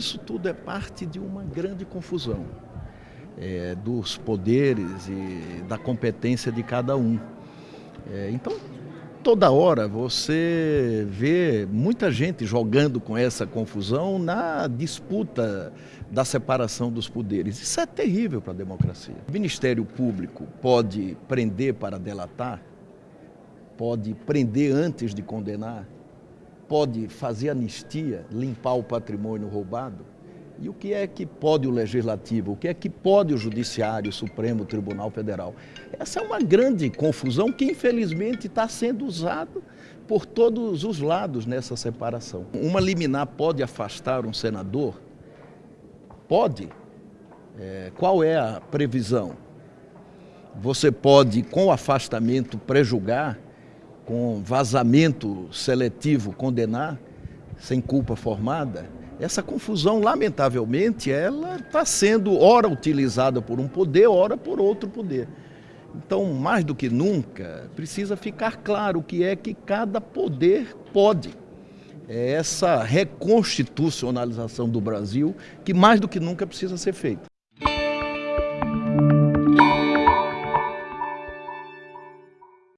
Isso tudo é parte de uma grande confusão é, dos poderes e da competência de cada um. É, então, toda hora você vê muita gente jogando com essa confusão na disputa da separação dos poderes. Isso é terrível para a democracia. O Ministério Público pode prender para delatar, pode prender antes de condenar, pode fazer anistia, limpar o patrimônio roubado? E o que é que pode o Legislativo? O que é que pode o Judiciário, o Supremo Tribunal Federal? Essa é uma grande confusão que, infelizmente, está sendo usada por todos os lados nessa separação. Uma liminar pode afastar um senador? Pode. É, qual é a previsão? Você pode, com afastamento, prejugar com vazamento seletivo condenar sem culpa formada, essa confusão, lamentavelmente, ela está sendo ora utilizada por um poder, ora por outro poder. Então, mais do que nunca, precisa ficar claro o que é que cada poder pode. É essa reconstitucionalização do Brasil que mais do que nunca precisa ser feita.